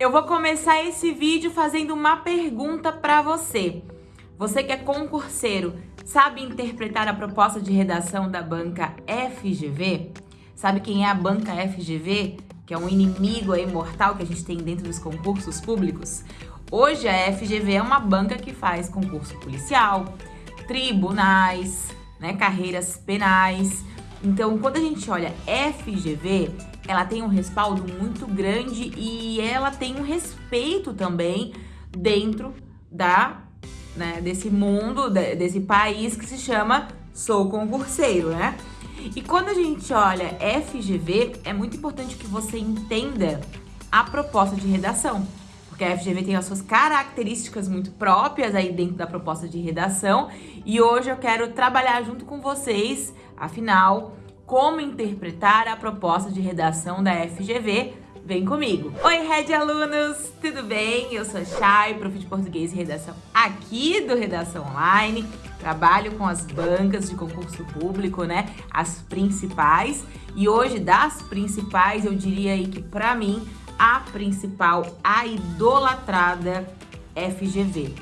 Eu vou começar esse vídeo fazendo uma pergunta para você. Você que é concurseiro, sabe interpretar a proposta de redação da banca FGV? Sabe quem é a banca FGV? Que é um inimigo aí mortal que a gente tem dentro dos concursos públicos? Hoje a FGV é uma banca que faz concurso policial, tribunais, né, carreiras penais. Então, quando a gente olha FGV, ela tem um respaldo muito grande e ela tem um respeito também dentro da, né, desse mundo, desse país que se chama Sou Concurseiro, né? E quando a gente olha FGV, é muito importante que você entenda a proposta de redação. Porque a FGV tem as suas características muito próprias aí dentro da proposta de redação. E hoje eu quero trabalhar junto com vocês, afinal, como interpretar a proposta de redação da FGV. Vem comigo! Oi, Red Alunos! Tudo bem? Eu sou a Chay, prof de Português e Redação aqui do Redação Online. Trabalho com as bancas de concurso público, né? As principais. E hoje, das principais, eu diria aí que, pra mim, a principal, a idolatrada FGV.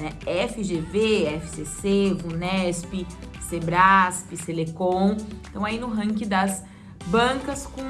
Né? FGV, FCC, VUNESP, Sebrasp, Selecom, então aí no ranking das bancas com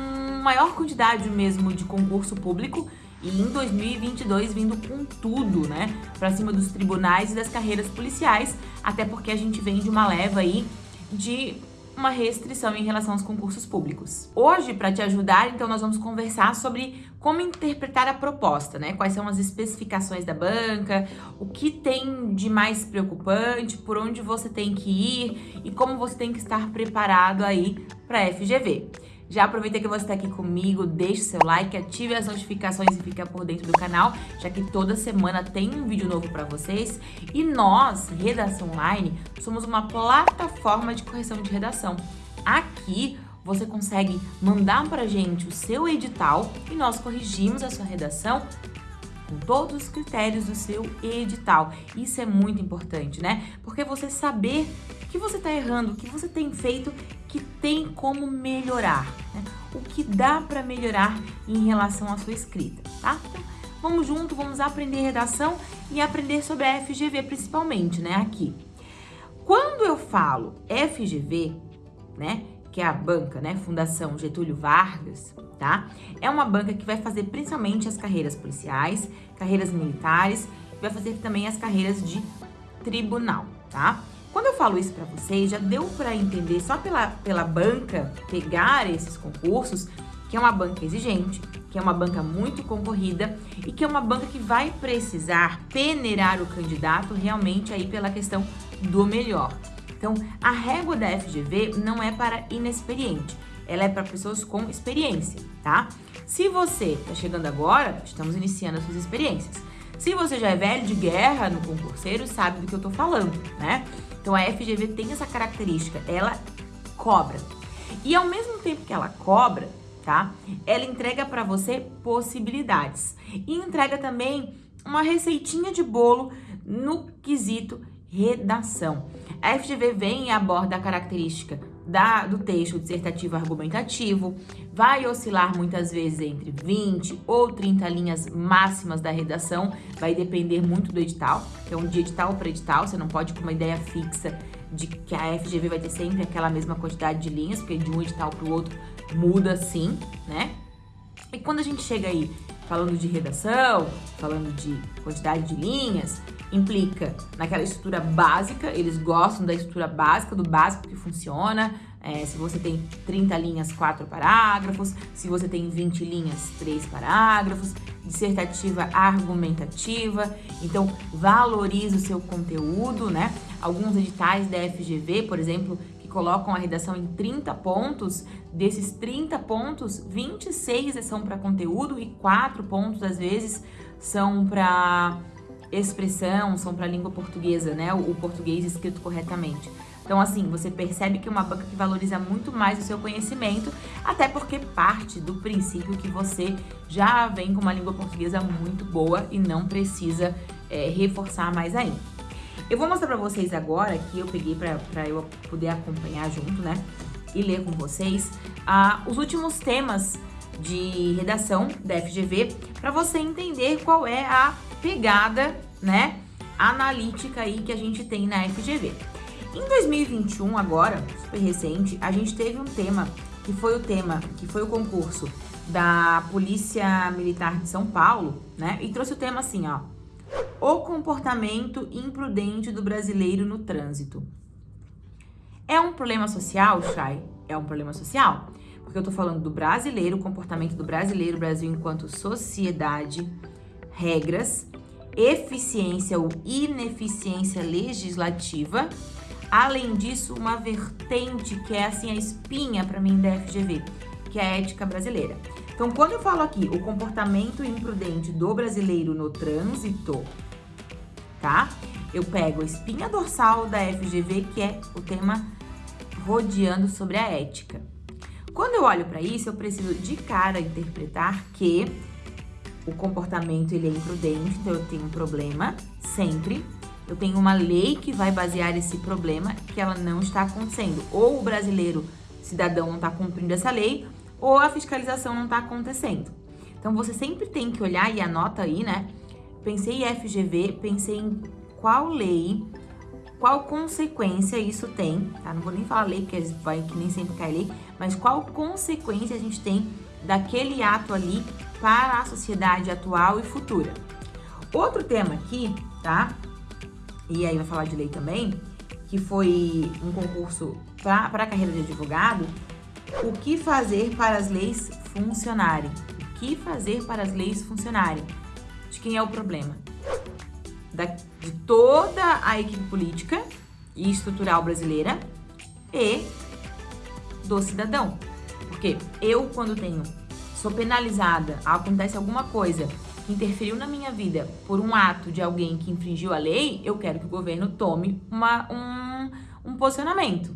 maior quantidade mesmo de concurso público e em 2022 vindo com tudo, né, para cima dos tribunais e das carreiras policiais, até porque a gente vem de uma leva aí de uma restrição em relação aos concursos públicos. Hoje, para te ajudar, então nós vamos conversar sobre como interpretar a proposta, né? Quais são as especificações da banca, o que tem de mais preocupante, por onde você tem que ir e como você tem que estar preparado aí para a FGV. Já aproveita que você está aqui comigo, deixe seu like, ative as notificações e fica por dentro do canal, já que toda semana tem um vídeo novo para vocês. E nós, Redação Online, somos uma plataforma de correção de redação. Aqui você consegue mandar para gente o seu edital e nós corrigimos a sua redação com todos os critérios do seu edital. Isso é muito importante, né? Porque você saber que você está errando, que você tem feito que tem como melhorar, né? O que dá para melhorar em relação à sua escrita, tá? Então, vamos junto, vamos aprender redação e aprender sobre a FGV principalmente, né? Aqui. Quando eu falo FGV, né? Que é a banca, né? Fundação Getúlio Vargas, tá? É uma banca que vai fazer principalmente as carreiras policiais, carreiras militares, vai fazer também as carreiras de tribunal, tá? Quando eu falo isso para vocês, já deu para entender só pela, pela banca pegar esses concursos que é uma banca exigente, que é uma banca muito concorrida e que é uma banca que vai precisar peneirar o candidato realmente aí pela questão do melhor. Então, a régua da FGV não é para inexperiente, ela é para pessoas com experiência, tá? Se você está chegando agora, estamos iniciando as suas experiências. Se você já é velho de guerra no concurseiro, sabe do que eu tô falando, né? Então a FGV tem essa característica, ela cobra. E ao mesmo tempo que ela cobra, tá? Ela entrega para você possibilidades. E entrega também uma receitinha de bolo no quesito redação. A FGV vem e aborda a característica da, do texto dissertativo argumentativo, vai oscilar muitas vezes entre 20 ou 30 linhas máximas da redação, vai depender muito do edital, um de edital para edital, você não pode com uma ideia fixa de que a FGV vai ter sempre aquela mesma quantidade de linhas, porque de um edital para o outro muda sim, né? E quando a gente chega aí falando de redação, falando de quantidade de linhas, implica naquela estrutura básica, eles gostam da estrutura básica, do básico que funciona, é, se você tem 30 linhas, 4 parágrafos, se você tem 20 linhas, 3 parágrafos, dissertativa argumentativa, então valorize o seu conteúdo, né? Alguns editais da FGV, por exemplo, colocam a redação em 30 pontos, desses 30 pontos, 26 são para conteúdo e 4 pontos, às vezes, são para expressão, são para língua portuguesa, né? O, português escrito corretamente. Então, assim, você percebe que é uma banca que valoriza muito mais o seu conhecimento, até porque parte do princípio que você já vem com uma língua portuguesa muito boa e não precisa é, reforçar mais ainda. Eu vou mostrar pra vocês agora, que eu peguei pra eu poder acompanhar junto, né? E ler com vocês, os últimos temas de redação da FGV para você entender qual é a pegada, né, analítica aí que a gente tem na FGV. Em 2021, agora, super recente, a gente teve um tema que foi o tema, que foi o concurso da Polícia Militar de São Paulo, né? E trouxe o tema assim, ó. O comportamento imprudente do brasileiro no trânsito. É um problema social, Chay? É um problema social. Porque eu tô falando do brasileiro, o comportamento do brasileiro, Brasil enquanto sociedade, regras, eficiência ou ineficiência legislativa. Além disso, uma vertente que é assim a espinha para mim da FGV, que é a ética brasileira. Então, quando eu falo aqui o comportamento imprudente do brasileiro no trânsito, tá? Eu pego a espinha dorsal da FGV, que é o tema rodeando sobre a ética. Quando eu olho para isso, eu preciso de cara interpretar que o comportamento ele é imprudente, então eu tenho um problema sempre. Eu tenho uma lei que vai basear esse problema que ela não está acontecendo. Ou o brasileiro cidadão não está cumprindo essa lei, ou a fiscalização não está acontecendo. Então você sempre tem que olhar e anota aí, né? Pensei em FGV, pensei em qual lei, qual consequência isso tem, tá? Não vou nem falar lei, porque vai que nem sempre cai lei, mas qual consequência a gente tem daquele ato ali para a sociedade atual e futura. Outro tema aqui, tá? E aí vai falar de lei também, que foi um concurso para a carreira de advogado, o que fazer para as leis funcionarem? O que fazer para as leis funcionarem? De quem é o problema? Da, de toda a equipe política e estrutural brasileira e do cidadão. Porque eu, quando tenho, sou penalizada, acontece alguma coisa que interferiu na minha vida por um ato de alguém que infringiu a lei, eu quero que o governo tome uma, um, um posicionamento.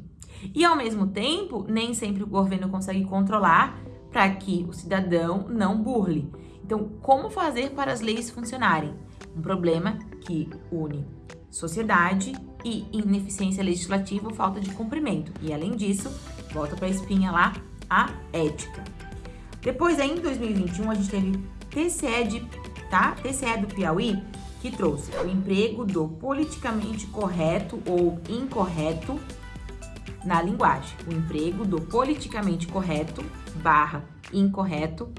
E ao mesmo tempo, nem sempre o governo consegue controlar para que o cidadão não burle. Então, como fazer para as leis funcionarem? Um problema que une sociedade e ineficiência legislativa ou falta de cumprimento. E além disso, volta para a espinha lá, a ética. Depois, em 2021, a gente teve TCE, de, tá? TCE do Piauí, que trouxe o emprego do politicamente correto ou incorreto na linguagem. O emprego do politicamente correto barra incorreto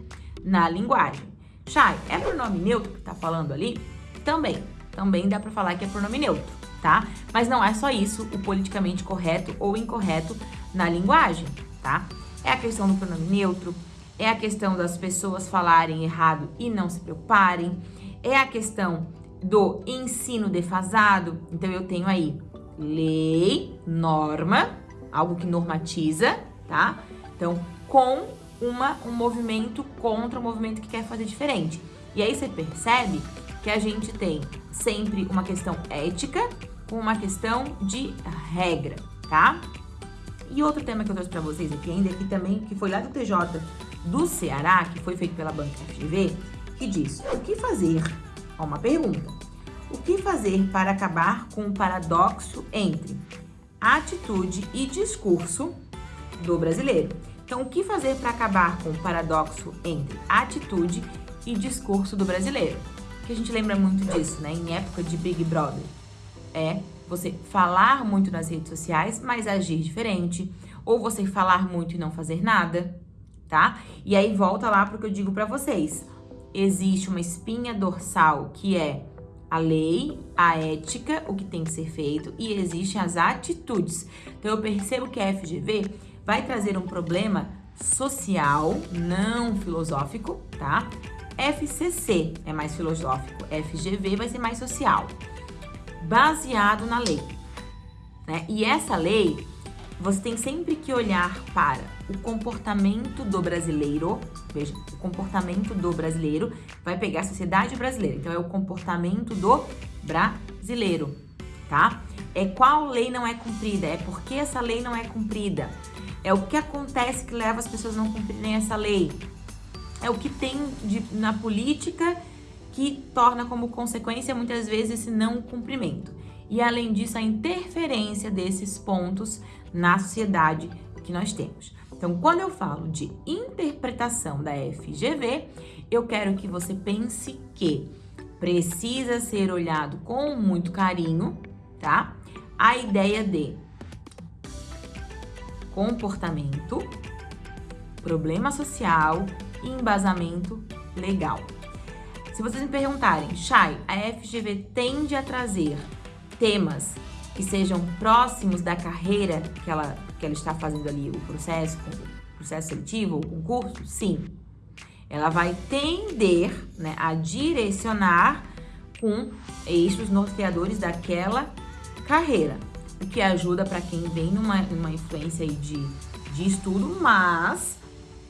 na linguagem. Chay, é pronome neutro que tá falando ali? Também. Também dá para falar que é pronome neutro, tá? Mas não é só isso, o politicamente correto ou incorreto na linguagem, tá? É a questão do pronome neutro, é a questão das pessoas falarem errado e não se preocuparem, é a questão do ensino defasado. Então eu tenho aí lei, norma, algo que normatiza, tá? Então, com uma, um movimento contra um movimento que quer fazer diferente. E aí você percebe que a gente tem sempre uma questão ética com uma questão de regra, tá? E outro tema que eu trouxe para vocês aqui ainda aqui também, que foi lá do TJ do Ceará, que foi feito pela Banca FGV, que diz: o que fazer? Ó, uma pergunta. O que fazer para acabar com o paradoxo entre atitude e discurso do brasileiro. Então, o que fazer para acabar com o paradoxo entre atitude e discurso do brasileiro? Que a gente lembra muito disso, né? Em época de Big Brother. É você falar muito nas redes sociais, mas agir diferente. Ou você falar muito e não fazer nada, tá? E aí volta lá para o que eu digo para vocês. Existe uma espinha dorsal que é a lei, a ética, o que tem que ser feito e existem as atitudes. Então eu percebo que a FGV vai trazer um problema social, não filosófico, tá? FCC é mais filosófico, FGV vai ser mais social, baseado na lei. Né? E essa lei, você tem sempre que olhar para o comportamento do brasileiro, veja, o comportamento do brasileiro vai pegar a sociedade brasileira. Então é o comportamento do brasileiro, tá? É qual lei não é cumprida, é porque essa lei não é cumprida. É o que acontece que leva as pessoas a não cumprirem essa lei. É o que tem de, na política que torna como consequência muitas vezes esse não cumprimento. E além disso, a interferência desses pontos na sociedade que nós temos. Então, quando eu falo de interpretação da FGV, eu quero que você pense que precisa ser olhado com muito carinho, tá? A ideia de comportamento, problema social e embasamento legal. Se vocês me perguntarem, Chay, a FGV tende a trazer temas que sejam próximos da carreira que ela, que ela está fazendo ali, o processo, o processo seletivo, o concurso? Sim. Ela vai tender né, a direcionar com eixos norteadores daquela carreira, o que ajuda para quem vem numa, numa influência de, de estudo, mas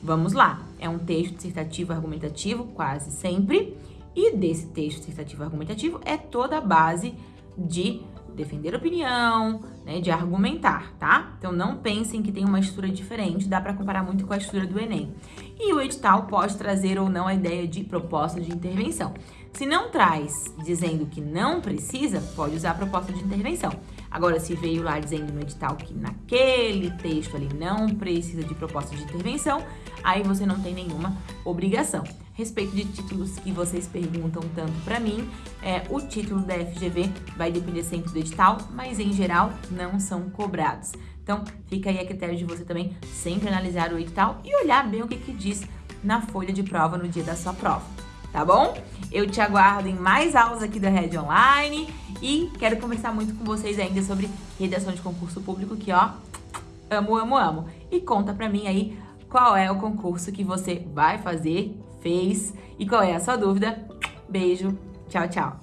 vamos lá, é um texto dissertativo argumentativo quase sempre, e desse texto dissertativo argumentativo é toda a base de defender opinião, né, de argumentar, tá? Então não pensem que tem uma estrutura diferente, dá para comparar muito com a estrutura do Enem. E o edital pode trazer ou não a ideia de proposta de intervenção. Se não traz dizendo que não precisa, pode usar a proposta de intervenção. Agora, se veio lá dizendo no edital que naquele texto ali não precisa de proposta de intervenção, aí você não tem nenhuma obrigação respeito de títulos que vocês perguntam tanto para mim, é, o título da FGV vai depender sempre do edital, mas em geral não são cobrados. Então, fica aí a critério de você também sempre analisar o edital e olhar bem o que, que diz na folha de prova no dia da sua prova, tá bom? Eu te aguardo em mais aulas aqui da Red Online e quero conversar muito com vocês ainda sobre redação de concurso público que, ó, amo, amo, amo. E conta pra mim aí qual é o concurso que você vai fazer fez e qual é a sua dúvida. Beijo, tchau, tchau!